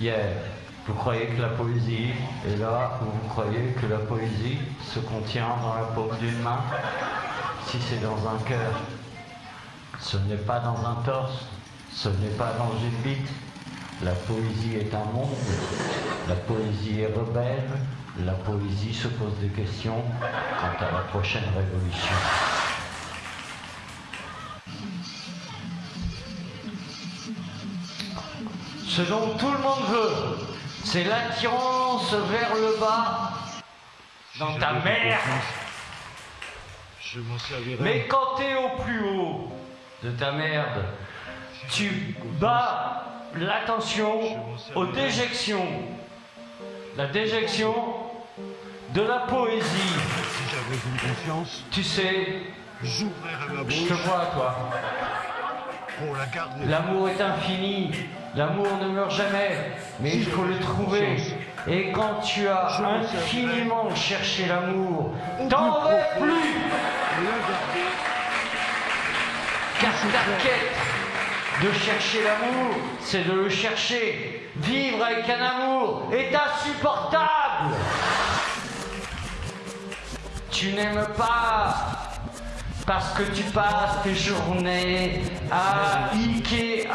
Hier, vous croyez que la poésie est là, vous croyez que la poésie se contient dans la paume d'une main? Si c'est dans un cœur, ce n'est pas dans un torse, ce n'est pas dans une bite. La poésie est un monde, la poésie est rebelle, la poésie se pose des questions quant à la prochaine révolution. Ce dont tout le monde veut, c'est l'attirance vers le bas dans ta mère. Je m'en servirai. Mais quand t'es au plus haut de ta merde, tu bats l'attention aux déjections. La déjection de la poésie. Si j'avais une confiance, Tu sais, j'ouvrirais ma je te vois toi. L'amour est infini, l'amour ne meurt jamais, mais il faut le trouver. Et quand tu as infiniment cherché l'amour, t'en veux plus, car ta quête de chercher l'amour, c'est de le chercher. Vivre avec un amour est insupportable. Tu n'aimes pas parce que tu passes tes journées à Ikea.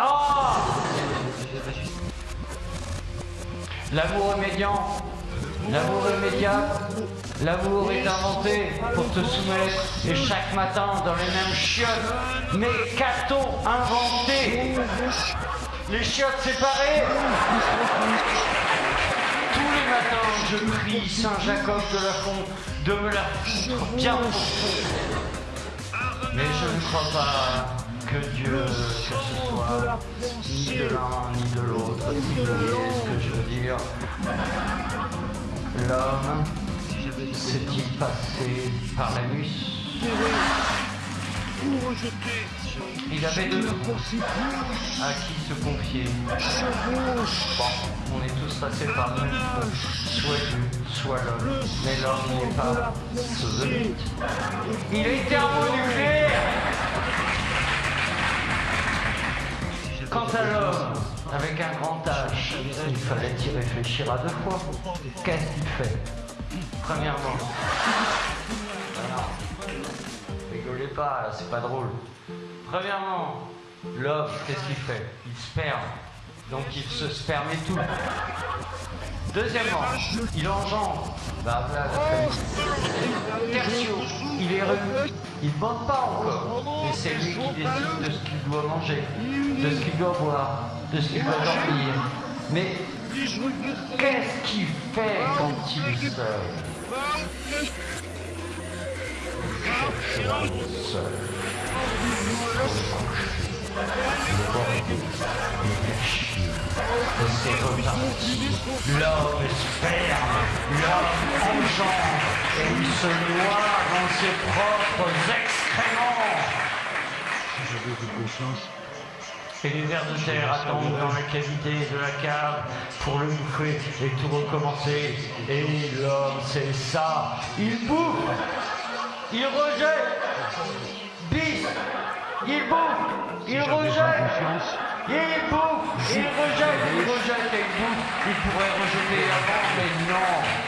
L'amour est l'amour est médian, l'amour est inventé pour te soumettre et chaque matin dans les mêmes chiottes. Mais qu'a-t-on inventé? Les chiottes séparées? Tous les matins, je prie Saint Jacob de la Font de me la foutre bien. Mais je ne crois pas que Dieu, que ce soit ni de l'un ni de l'autre, si vous voyez ce que je veux dire. L'homme s'est-il passé par la mus Tout rejeter. Il avait deux à qui se confier. Bon, on est tous passés par trou, soit Dieu, soit l'homme. Mais l'homme n'est pas sodomite. Il est thermonucléaire Quant à l'homme, avec un grand H, il fallait y réfléchir à deux fois. Qu'est-ce qu'il fait? Premièrement, pas, c'est pas drôle. Premièrement, l'homme, qu'est-ce qu'il fait? Il sperme. Donc il se sperme tout. Deuxièmement, il engendre. Bah voilà il est revenu. Il ne bande pas encore. Mais c'est lui qui décide de ce qu'il doit manger, de ce qu'il doit boire, de ce qu'il doit dormir. Mais qu'est-ce qu'il fait quand il est L'homme sperme, l'homme engendre, et il se noie dans ses propres excréments. Si Et les vers de terre attendent dans la cavité de la cave pour le bouffer et tout recommencer. Et l'homme, c'est ça. Il bouffe, il rejette, bis, il bouffe, il rejette. Il bouffe, il rejette, il rejette et il bouffe. Il pourrait rejeter avant, mais non.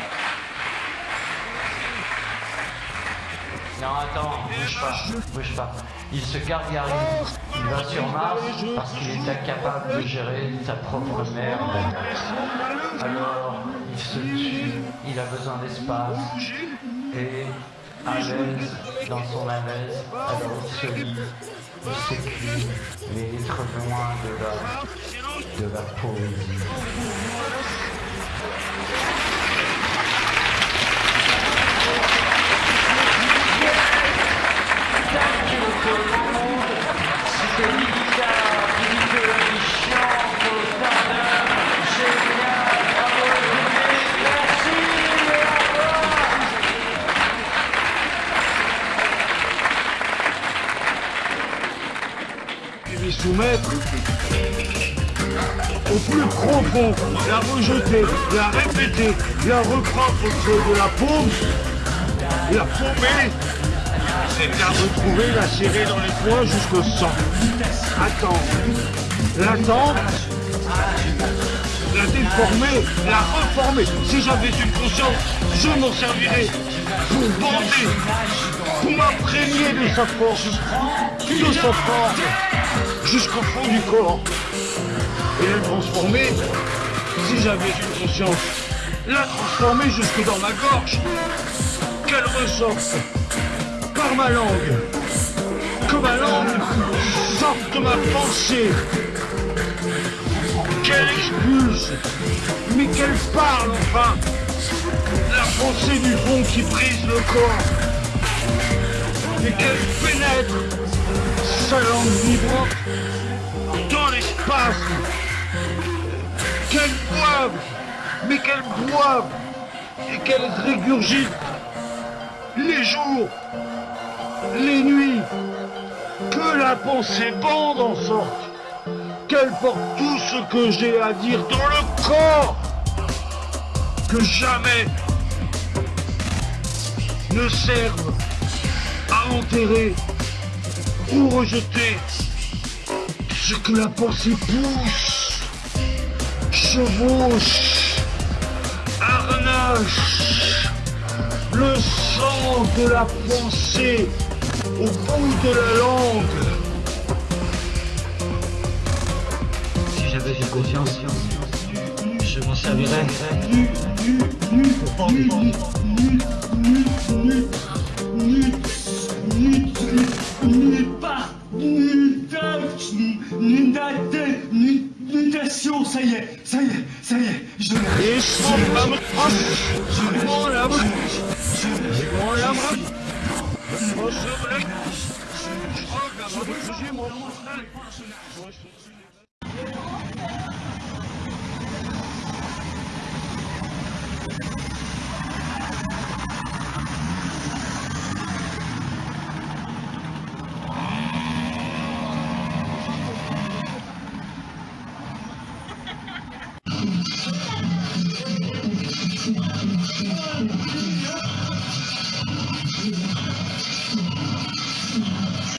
Non, attends, bouge pas, bouge pas. Il se gargarise, il va sur Mars parce qu'il est incapable de gérer sa propre merde. Alors, il se tue, il a besoin d'espace. Et l'aise dans son alaise, alors se lit, il est trop loin de la, de la poésie. Soumettre au plus profond, la rejeter, la répéter, la reprendre autour de la paume, la paumer, c'est la retrouver, la serrer dans les poings jusqu'au sang. Attendre. L'attendre, la déformer, la reformer. Si j'avais une conscience, je m'en servirais pour bander, pour m'imprégner de sa force, de sa force, jusqu'au fond du corps. Et la transformer, si j'avais une conscience, la transformer jusque dans ma gorge, qu'elle ressorte par ma langue, que ma langue sorte de ma pensée, qu'elle expulse, mais qu'elle parle enfin, la pensée du fond qui brise le corps, et qu'elle pénètre sa langue vibrante dans l'espace, qu'elle boive, mais qu'elle boive, et qu'elle régurgite les jours, les nuits, que la pensée bande en sorte, qu'elle porte tout ce que j'ai à dire dans le corps, que jamais ne serve à enterrer ou rejeter ce que la pensée pousse, chevauche, harnache, le sang de la pensée au bout de la langue. J'avais une conscience, je m'en servirais. Ça y est, ça y est, ça y est, je l'ai. Je